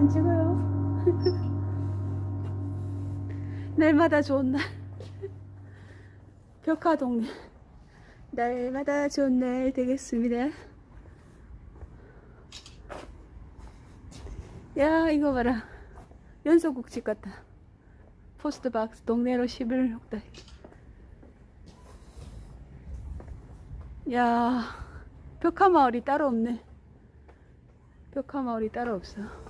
안 찍어요. 날마다 좋은 날. 벽화 동네. 날마다 좋은 날 되겠습니다. 야, 이거 봐라. 연소국집 같다. 포스트박스 동네로 11 혹다. 야, 벽화 마을이 따로 없네. 벽화 마을이 따로 없어.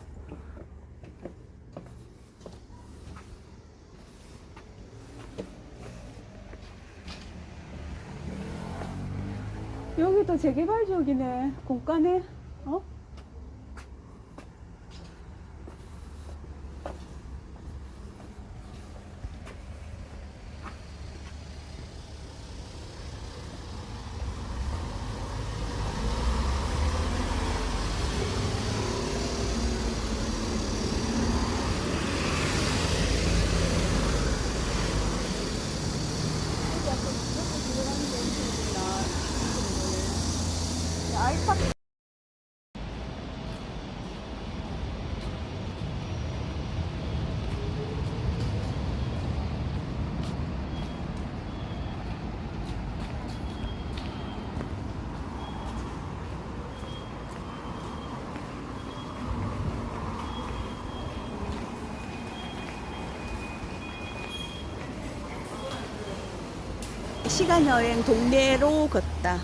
여기도 재개발 지역이네. 공간에, 어? 아이팟 시간 여행 동네로 걷다.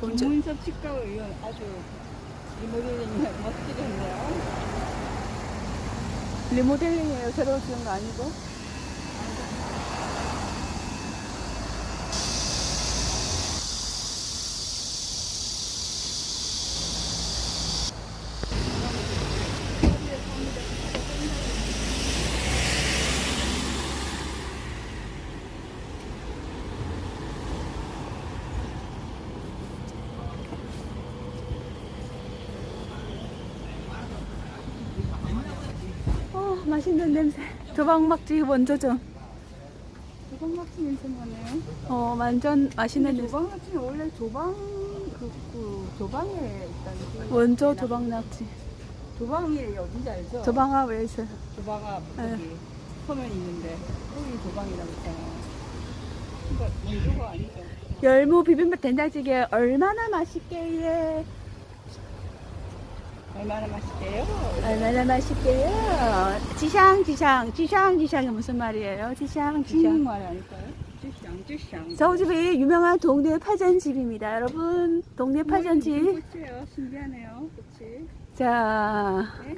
문섭 치과 의원 아주 리모델링이 멋지게 했네요. 리모델링이에요. 새로 지은 거 아니고. 어, 맛있는 냄새. 조방막지 원조점. 조방막치 냄새 나네요. 어, 완전 맛있는 냄새. 조방막치는 원래 조방 그, 그 조방에 있다는 게 원조 조방낙지. 조방이 어딘지 알죠? 조방아 왜 있어요? 조방아 네. 여기 서면 있는데 여기 조방이라고 있잖아요. 그러니까 원조가 아니죠. 열무 비빔밥 된장찌개 얼마나 맛있게 해. 얼마나 맛있게요? 얼마나 맛있게요. 지샹 지샹 지샹 지샹이 무슨 말이에요? 지샹 지샹. 한국말 아닐까요? 쭈샹 쭈샹. 저 집이 유명한 동네 파전집입니다. 여러분 동네 파전집. 꽃이에요. 신기하네요. 그치? 자 네?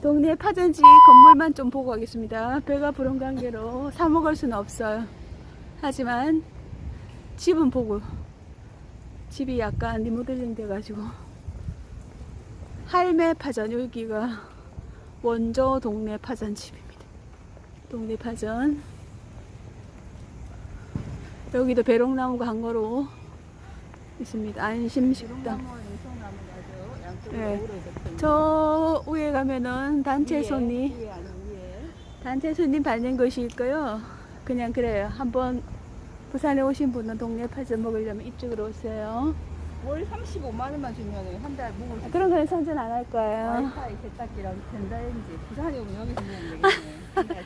동네 파전집 건물만 좀 보고 가겠습니다. 배가 부른 관계로 사 먹을 수는 없어요. 하지만 집은 보고 집이 약간 리모델링 돼가지고 할매 파전 여기가 원조 동네 파전집입니다. 동네 파전 여기도 배롱나무가 한 거로 있습니다. 안심식당. 네. 저 위에 가면은 단체 손님. 단체 손님 받는 것이 있고요. 그냥 그래요. 한번 부산에 오신 분은 동네 파전 먹으려면 이쪽으로 오세요. 월 35만 원만 주면 한달 먹을 수 그런 거는 선전 안 할 거예요. 와이파이 세탁기랑 전자레인지 부산에 오면 여기서 먹으면 되겠네. 한 달.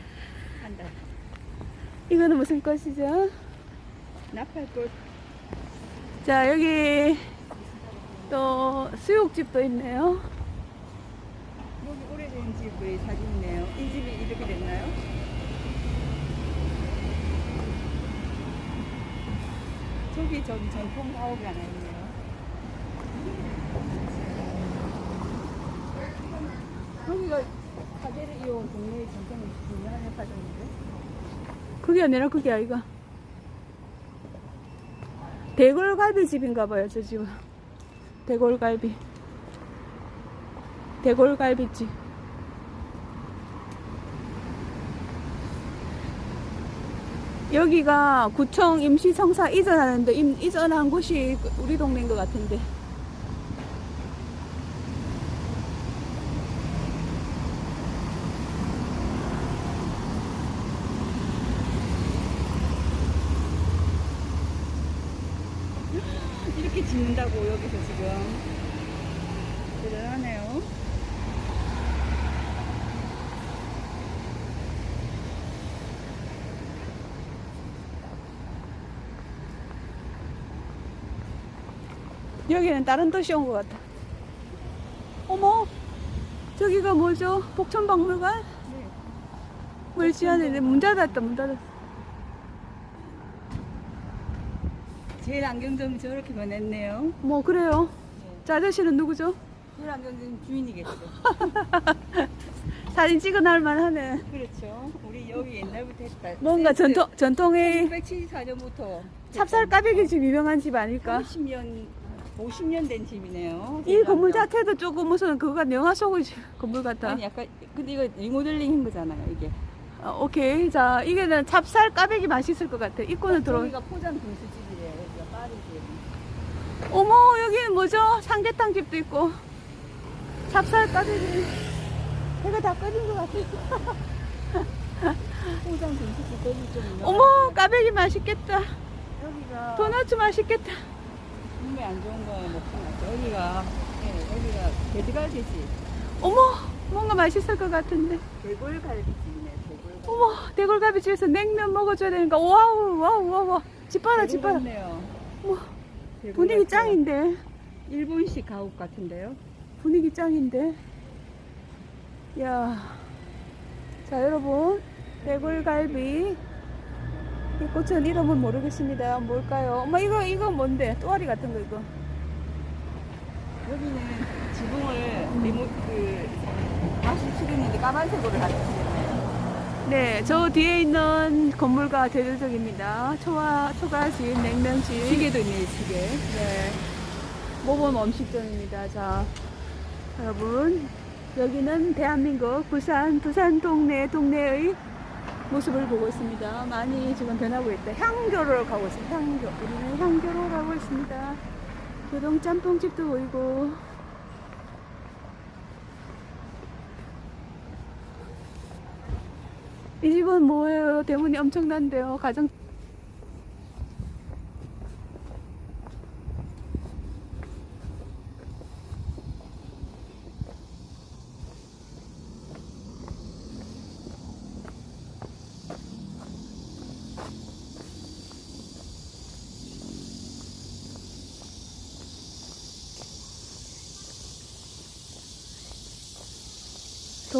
한 달. 이거는 무슨 꽃이죠? 나팔꽃 자 여기 또 수육집도 있네요. 여기 오래된 집의 사진이네요. 이 집이 이렇게 됐나요? 저기 저기 전통 사업이 하나 있네요. 여기가 이용 동네의 전통 하나 파전인데 그게 아니라 그게 아이가. 대골갈비 집인가 봐요, 저 집은. 대골갈비. 대골갈비집. 여기가 구청 임시청사 이전하는데 임- 이전한 곳이 우리 동네인 것 같은데. 이렇게 짓는다고 여기서 지금 대단하네요. 여기는 다른 도시 온 것 같다. 어머, 저기가 뭐죠? 복천박물관? 네. 물지안에 문 닫았다, 문 닫았어. 제일 안경점이 저렇게 변했네요. 뭐, 그래요. 저 아저씨는 누구죠? 제일 안경점 주인이겠죠. 사진 찍어 날 만하네. 그렇죠. 우리 여기 옛날부터 했다. 뭔가 전통, 전통의 1974년부터 찹쌀 까베기 집 유명한 집 아닐까? 30년, 50년 된 집이네요. 이 건물 자체도 조금 무슨 그거가 영화 속의 집- 건물 같다. 아니 약간 근데 이거 리모델링 한 거잖아요 이게. 어, 오케이. 자, 이게는 찹쌀 까베기 맛있을 것 같아. 입고는 들어. 여기가 포장 분수집이래요. 여기가 파리집. 어머, 여기는 뭐죠? 삼계탕 집도 있고. 찹쌀 꽈배기. 배가 다 꺼진 것 같아. 포장 분식집 거기 좀 어머, 꽈배기 맛있겠다. 여기가 도넛 맛있겠다. 몸에 안 좋은 거 먹지 마세요. 여기가 네, 여기가 돼지갈비집. 어머, 뭔가 맛있을 것 같은데. 대골갈비집이네. 대골갈비. 어머, 대골갈비 집에서 냉면 먹어줘야 되니까. wow, wow, wow, wow. 집 봐라, 집 봐라. 네요 어머, 분위기 짱인데. 일본식 가옥 같은데요. 분위기 짱인데. 야. 자, 여러분. 대골갈비. 이 꽃은 이름은 모르겠습니다. 뭘까요? 엄마, 이거, 이거 뭔데? 또아리 같은 거, 이거. 여기는 지붕을 리모 그 다시 칠했는데 까만색으로 다시 칠했네요. 네, 저 뒤에 있는 건물과 대조적입니다. 초와, 초가집, 냉면집. 시계도 있네요, 시계. 네. 모범 음식점입니다. 자, 여러분. 여기는 대한민국 부산, 부산 동네, 동네의 모습을 보고 있습니다. 많이 지금 변하고 있다. 향교로 가고 있습니다. 향교. 우리는 향교로 가고 있습니다. 교동 짬뽕집도 보이고. 이 집은 뭐예요? 대문이 엄청난데요. 가정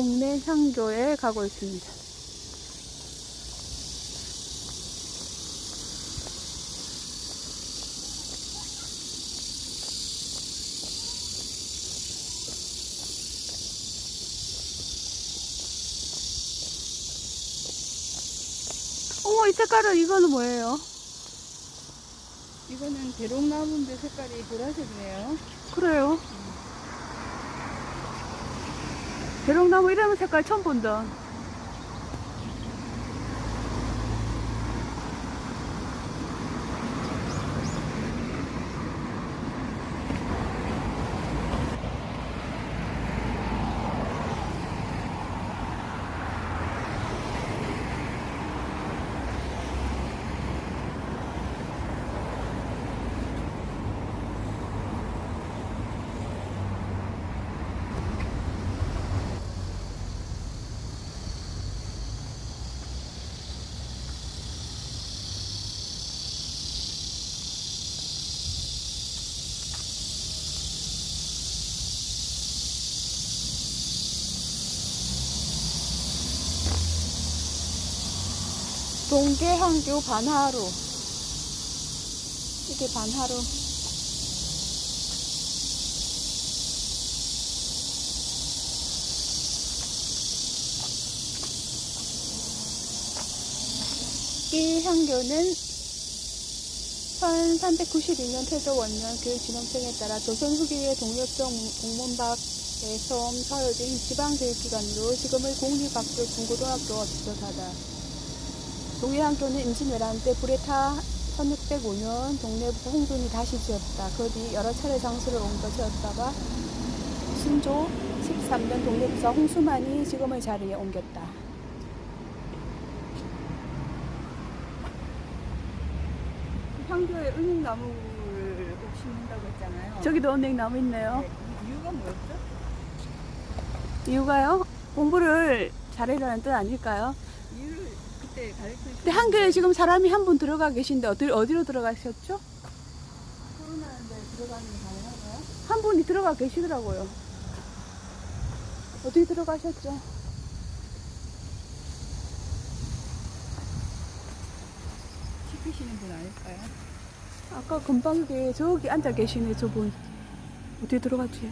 동네 향교에 가고 있습니다. 어머, 이 색깔은 이거는 뭐예요? 이거는 대롱나무인데 색깔이 보라색이네요. 그래요. 대롱나무 이런 색깔 처음 본다. 동계항교 반하로. 이게 반하로. 이 향교는 1392년 태조 원년 교육 진흥청에 따라 조선 후기의 동료청 공문박에 처음 사여진 지방교육기관으로 지금의 공립학교 중고등학교와 비슷하다. 동해항교는 임진왜란 때 불에 타 1605년 동네부터 홍군이 다시 지었다. 그 뒤 여러 차례 장소를 옮겨 지었다가 순조 13년 동네부터 홍수만이 지금의 자리에 옮겼다. 향교에 은행나무를 꼭 심는다고 했잖아요. 저기도 은행나무 있네요. 네, 이유가 이유가 뭐였죠? 이유가요? 공부를 잘해라는 뜻 아닐까요? 그때 가르쳐 근데 한교에 지금 사람이 한 분 들어가 계신데 어디, 어디로 들어가셨죠? 코로나인데 들어가는 게 가능한가요? 한 분이 들어가 계시더라고요. 어디 들어가셨죠? 시키시는 분 아닐까요? 아까 금방에 저기 앉아 계시네 저분. 어디 들어갔지?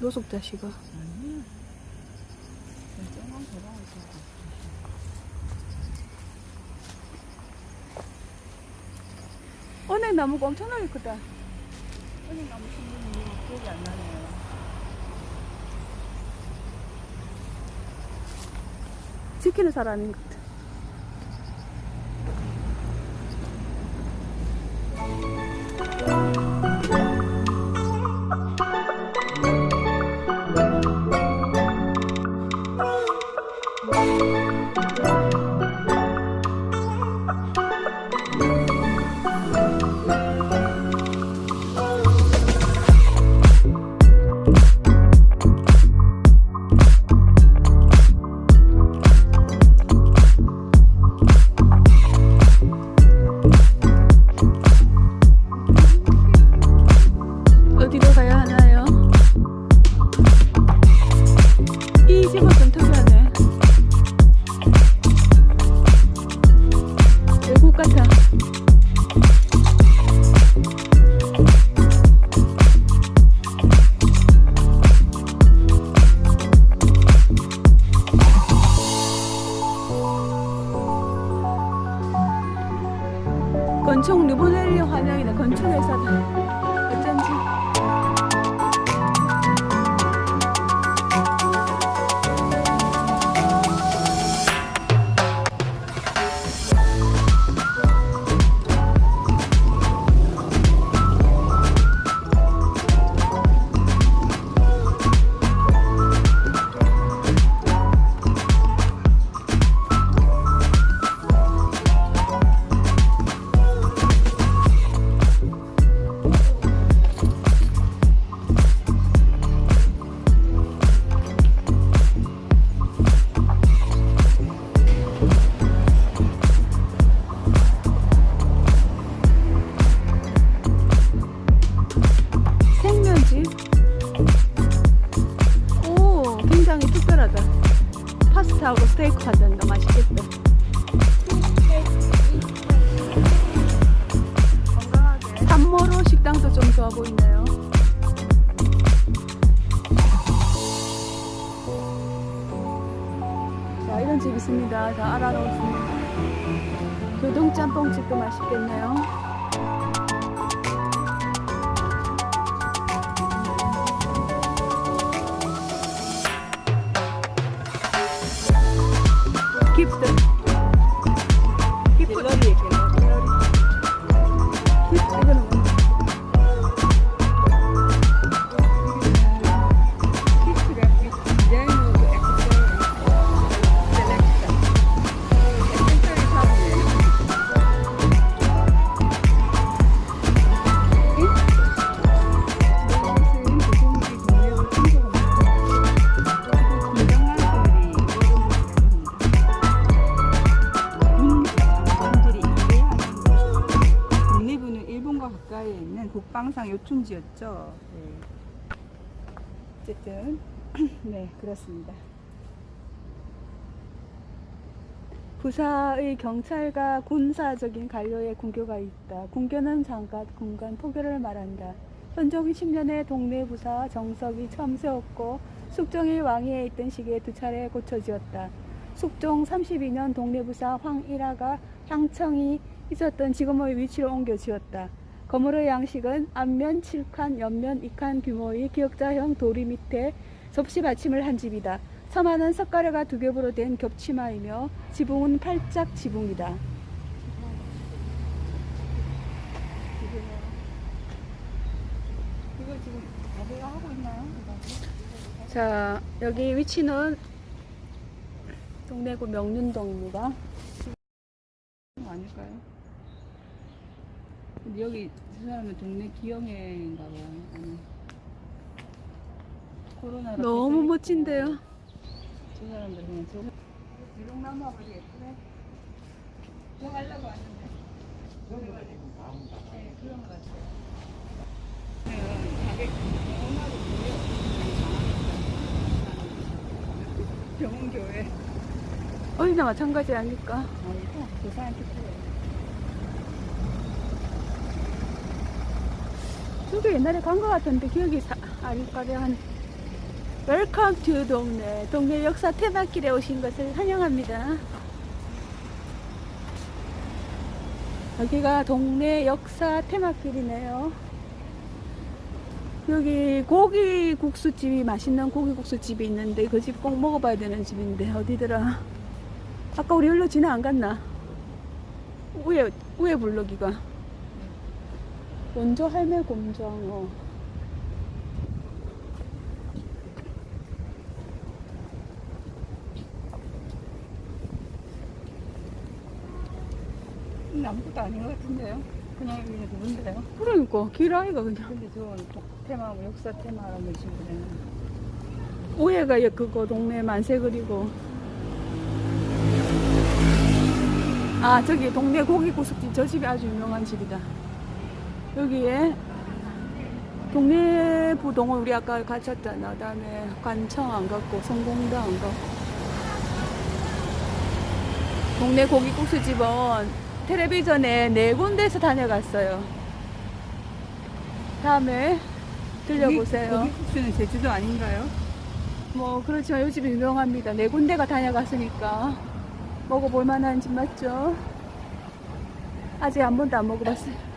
노숙자시가. 아니요. 조금만 더 가야죠. 은행 나무가 엄청나게 크다. 은행 나무 신는 이유 기억이 안 나네요. 지키는 사람인 것 같아. 자, 이런 집 있습니다. 자, 알아놓습니다. 교동짬뽕집도 맛있겠네요. 요충지였죠. 네. 어쨌든 네 그렇습니다. 부사의 경찰과 군사적인 관료의 군교가 있다. 군교는 장관, 군관, 포교를 말한다. 현종 10년에 동네 부사 정석이 처음 세웠고 숙종이 왕위에 있던 시기에 두 차례 고쳐 지었다. 숙종 32년 동네 부사 황일화가 향청이 있었던 지금의 위치로 옮겨 지었다. 건물의 양식은 앞면 7칸, 옆면 2칸 규모의 기역자형 도리 밑에 접시 받침을 한 집이다. 서마는 석가래가 두 겹으로 된 겹치마이며 지붕은 팔짝 지붕이다. 자, 여기 위치는 동래구 명륜동입니다. 아닐까요? 근데 여기 저 사람은 동네 기영회인가 봐요. 아니 코로나로 너무. 멋진데요. 저 사람들 그냥 저 지룡나무 아버지 예쁘네. 저 가려고 왔는데. 네, 그런 것 같아요. 가격 얼마로 병원교회. 어디나 마찬가지 아닐까? 아니다. 그 사람 특별해. 저기 옛날에 간 것 같은데 기억이 사, 아리까리한 welcome to 동래. 동래 역사 테마길에 오신 것을 환영합니다. 여기가 동래 역사 테마길이네요. 여기 고기 국수집이 맛있는 고기 국수집이 있는데 그 집 꼭 먹어봐야 되는 집인데 어디더라? 아까 우리 일로 지나 안 갔나? 위에 위에 블럭이가 원조 할매 곰장 어. 아무것도 아닌 것 같은데요? 그냥 그냥 누군데요? 그러니까 길 아이가 그냥. 근데 저건 또 테마, 뭐 역사 테마라고 하신 분은 오해가 얘 그거 동네 만세 그리고. 아 저기 동네 고기국수집 저 집이 아주 유명한 집이다. 여기에 동네 부동은 우리 아까 갔었잖아. 그 다음에 관청 안 갔고 성공당 안 갔고. 동네 고기국수 집은 텔레비전에 네 군데에서 다녀갔어요. 다음에 들려보세요. 고기 국수는 제주도 아닌가요? 뭐 그렇지만 이 집이 유명합니다. 네 군데가 다녀갔으니까 먹어볼 만한 집 맞죠? 아직 한 번도 안 먹어봤어요.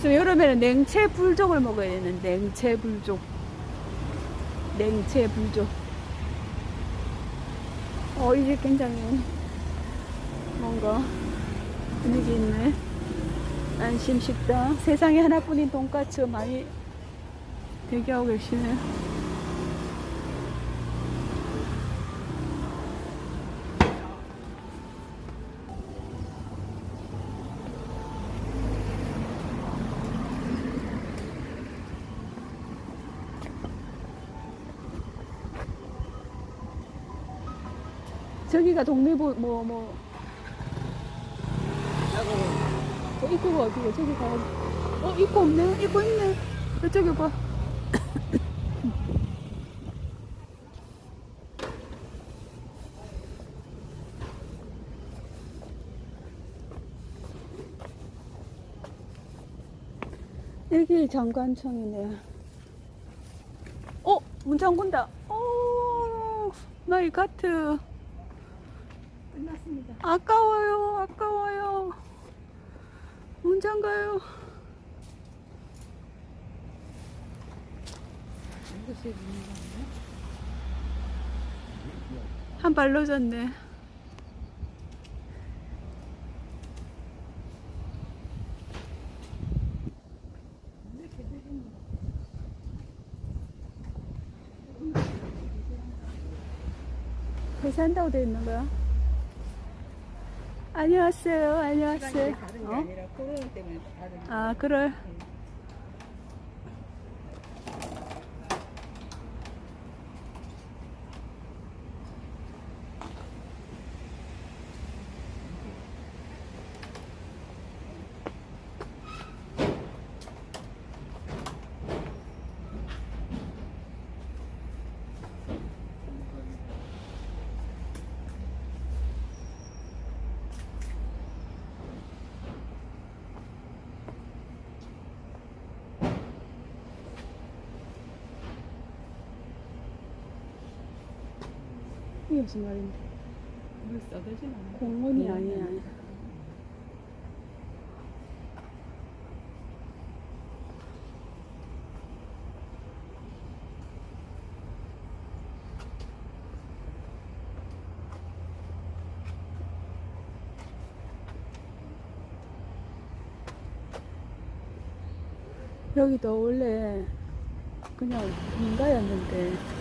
요즘 여름에는 냉채 불족을 먹어야 되는 냉채 불족. 냉채 불족. 어, 이게 굉장히 뭔가 분위기 있네. 안심 식당. 세상에 하나뿐인 돈까스 많이 대기하고 계시네요. 저기가 동네부 뭐 뭐. 저 입구가 어디야? 저기 가야 돼. 어 입구 없네. 입구 있네. 이쪽에 봐. 여기 장관청이네. 어, 문 잠근다. oh, my God. 끝났습니다. 아까워요, 아까워요. 문 잠가요. 이것이 있는 건가요? 한발 넣어졌네. 회사한다고 되어 있는 거야? 안녕하세요, 안녕하세요. 시간이 다른 게 어? 아니라 신발인데. 물 써대진 않아. 공원이 아니야. 여기도 원래 그냥 민가였는데.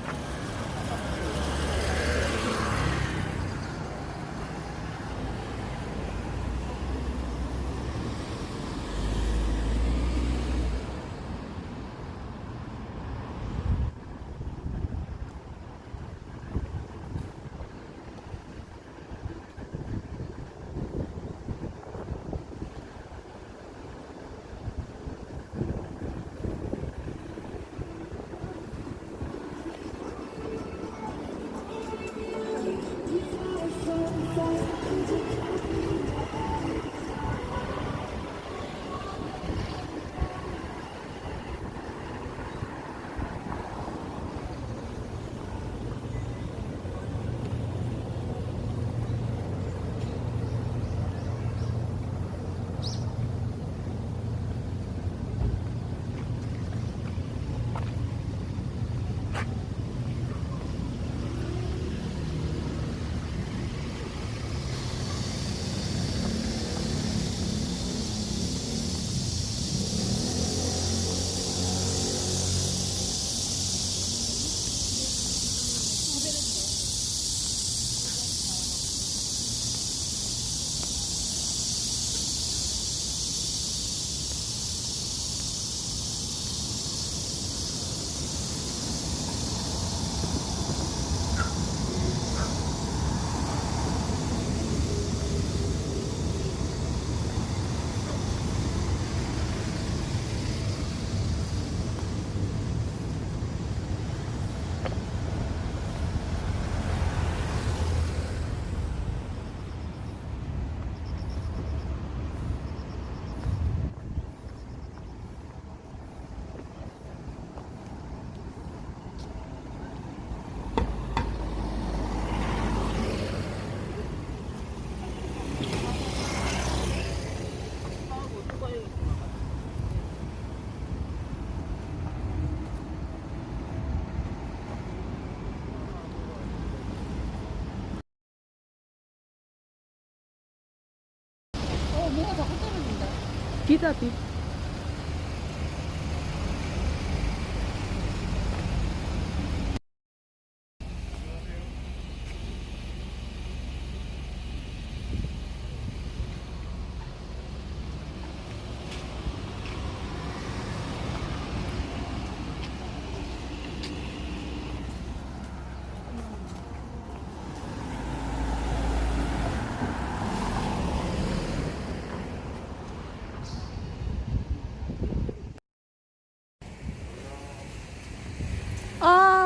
Kindergarten.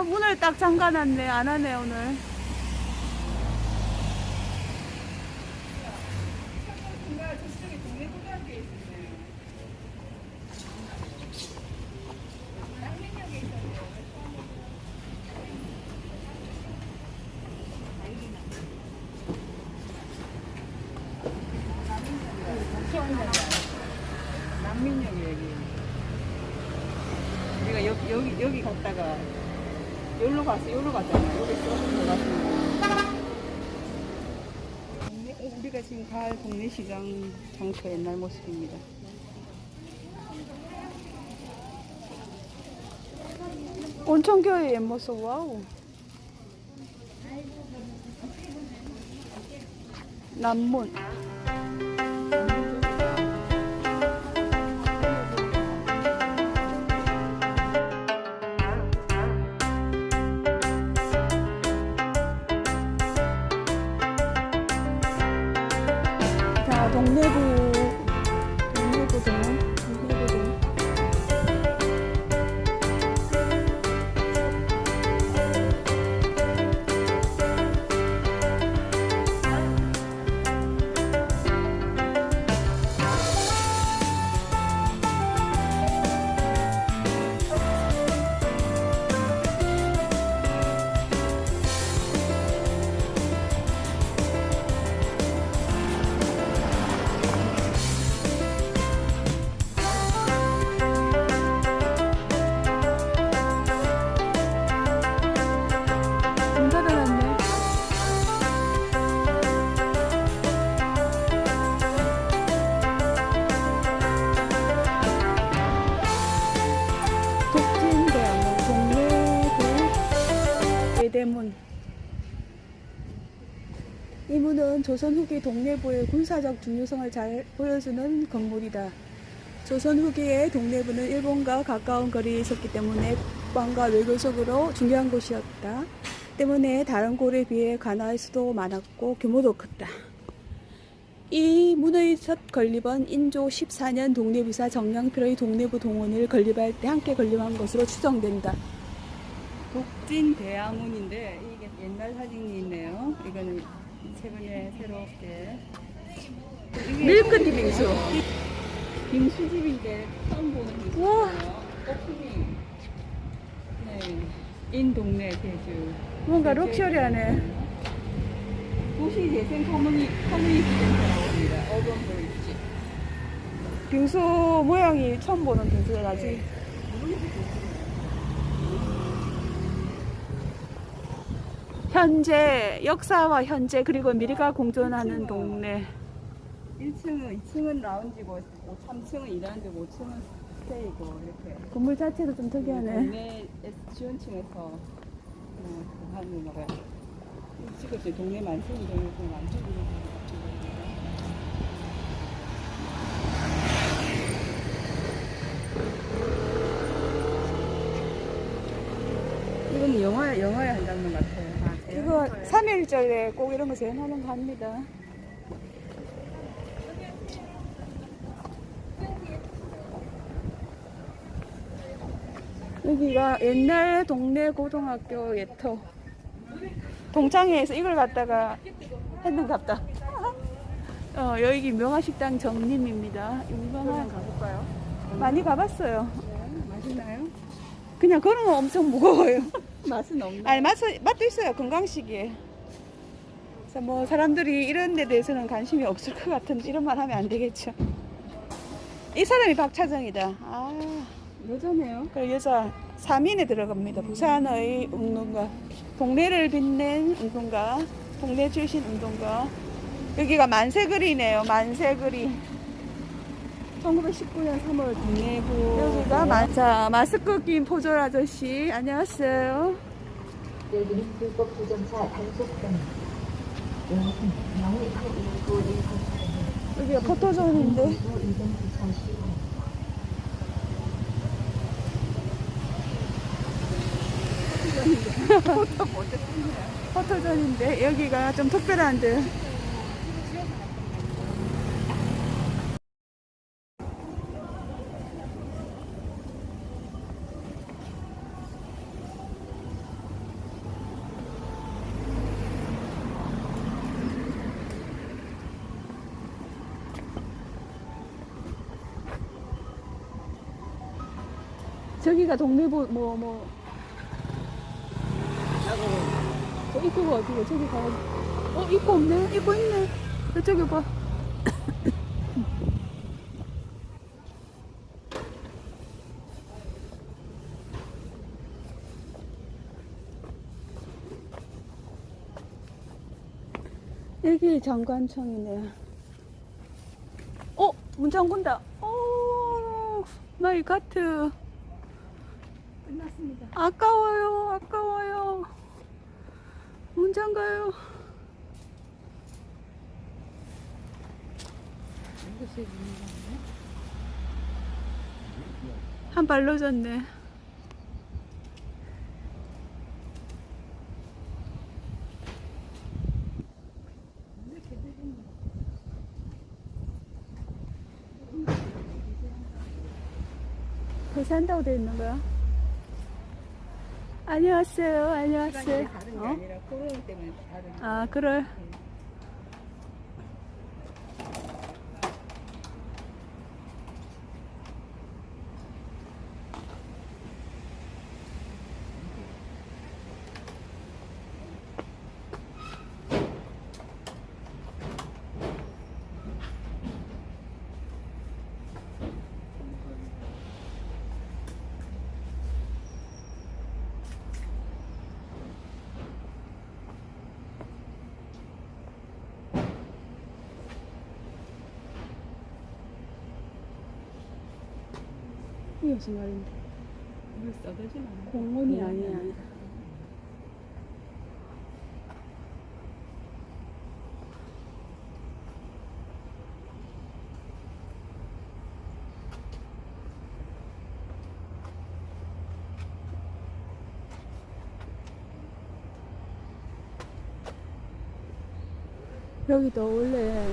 문을 딱 잠가놨네. 안 하네, 오늘. 시장 장터 옛날 모습입니다. 온천교회 옛 모습 와우. 남문. 그 리. 이 문은 조선 후기 동래부의 군사적 중요성을 잘 보여주는 건물이다. 조선 후기의 동래부는 일본과 가까운 거리에 있었기 때문에 국방과 외교적으로 중요한 곳이었다. 때문에 다른 골에 비해 관할 수도 많았고 규모도 컸다. 이 문의 첫 건립은 인조 14년 독립이사 정량필의 독립부 동원을 건립할 때 함께 건립한 것으로 추정된다. 독진 대아문인데 이게 옛날 사진이 있네요. 이거는 최근에 새롭게 밀크티 빙수. 빙수집인데 처음 보는 우와. 빙수예요. 오프닝. 네. in 동래 제주. 뭔가 럭셔리하네. 도시 재생 커뮤니 커뮤니티 센터입니다. 어반 브릿지. 빙수 모양이 처음 보는 아직. 네. 현재 역사와 현재 그리고 미래가 공존하는 동네. 1층은 2층은 라운지고 3층은 일하는 데고 5층은 스테이고 이렇게. 건물 자체도 좀 특이하네. 동네 지원층에서 어, 하는 거가 찍었어요. 동네 만세인 동네 만세인 이건 영화 영화에 한 장면 같아요. 아, 이거 3일절에 꼭 이런 거 재현하는 거 합니다. 여기가 옛날 동네 고등학교 예터 동창회에서 이걸 갖다가 했는갑다. 어, 여기 명화식당 정림입니다. 유명한 가볼까요? 많이 가봤어요. 네, 맛있나요? 그냥 걸으면 엄청 무거워요. 맛은 없나요? 아니 맛 맛도 있어요 건강식이에요. 그래서 뭐 사람들이 이런 데 대해서는 관심이 없을 것 같은데 이런 말 하면 안 되겠죠. 이 사람이 박차정이다. 아, 여자네요. 그 여자 3인에 들어갑니다. 부산의 운동가, 동네를 빛낸 운동가, 동네 출신 운동가. 여기가 만세거리네요. 만세거리. 1919년 3월 동네부 여기가 만, 자 마스크 낀 포졸 아저씨 안녕하세요. 여기는 불법 주정차 단속점. 이것은 영의 819 1 여기가 포토존인데 포토존인데 여기가 좀 특별한데. 저기가 동네부 뭐 뭐. 저 입구가 어디고 저기 가야 돼. 어 입구 없네. 입구 있네. 저쪽에 봐. 여기 장관청이네. 어, 문 잠근다. 오, 마이 가트. 끝났습니다. 아까워요, 아까워요. 문 잠가요. 한발 넣어졌네. 회사한다고 돼 있는 거야? 안녕하세요, 안녕하세요. 어? 아, 그래. 학교 신발인데? 이걸 써대진 않아 공원이 아니야. 여기도 원래 네.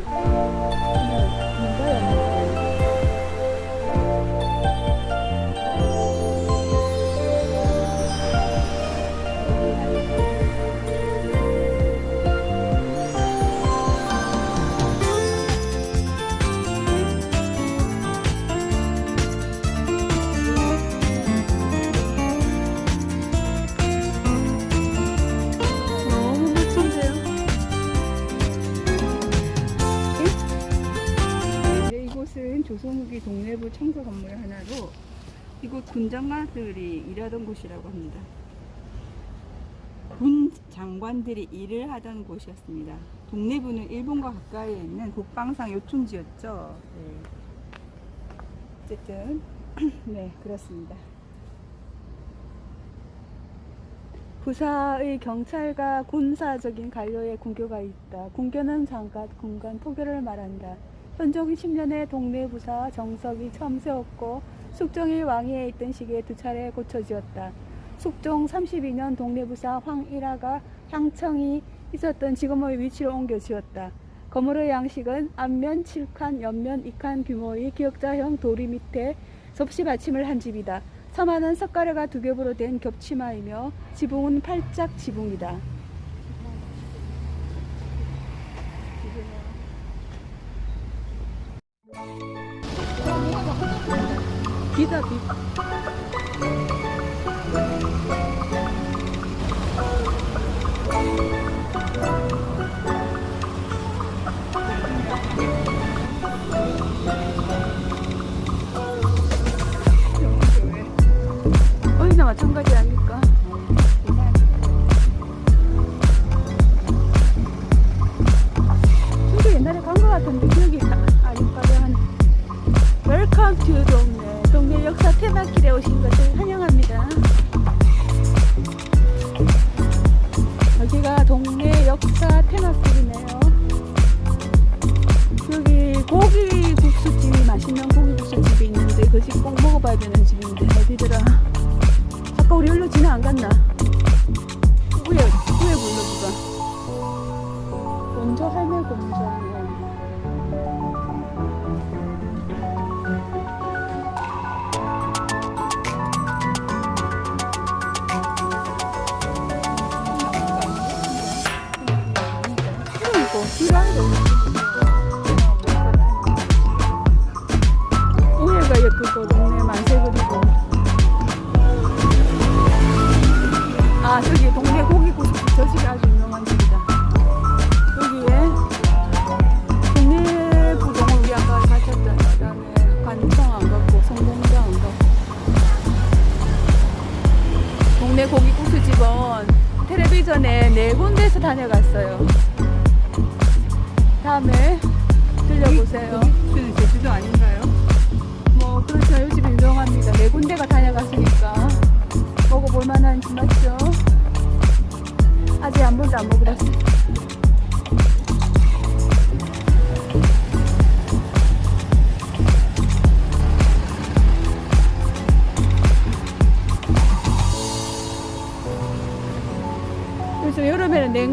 민가였는데 곳이라고 합니다. 군 장관들이 일을 하던 곳이었습니다. 동래부는 일본과 가까이에 있는 국방상 요충지였죠. 네. 어쨌든 네 그렇습니다. 부사의 경찰과 군사적인 관료의 군교가 있다. 군교는 장관, 군관, 포교를 말한다. 현종 10년에 동네 부사 정석이 처음 세웠고 숙종이 왕위에 있던 시기에 두 차례 고쳐 지었다. 숙종 32년 동네 부사 황일화가 향청이 있었던 지금의 위치로 옮겨 지었다. 건물의 양식은 앞면 7칸, 옆면 2칸 규모의 기역자형 도리 밑에 접시 받침을 한 집이다. 서마는 석가래가 두 겹으로 된 겹치마이며 지붕은 팔짝 지붕이다. 비다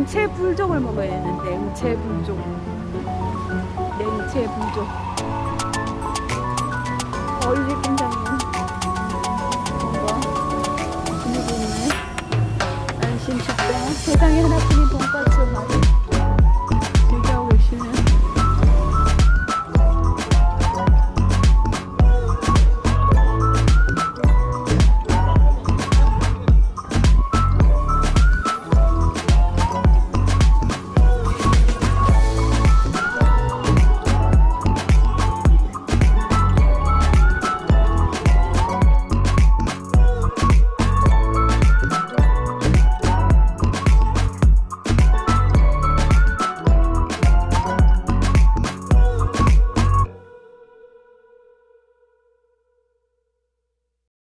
냉채 불족을 먹어야 되는데 냉채 불족 냉채 불족 어, 이집 굉장히 뭔가 분위기 있네. 안심 식당. 세상에 하나뿐인 돈가스 맛.